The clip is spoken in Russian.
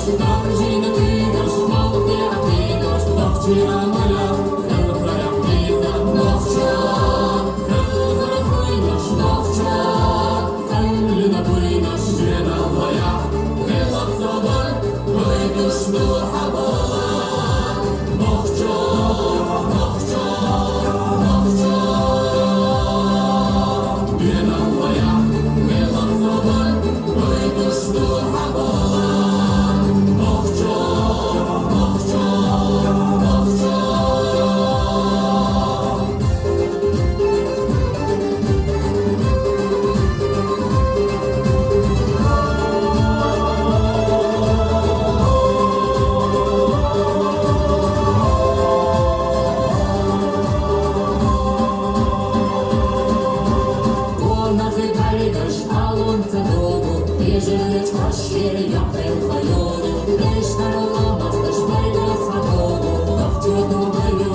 Дождь утра, жили на ты, дождь упал, ты, а ты, дождь упал вчера, Между ломов, ты ж прыгала свободу, но в тюрьму мою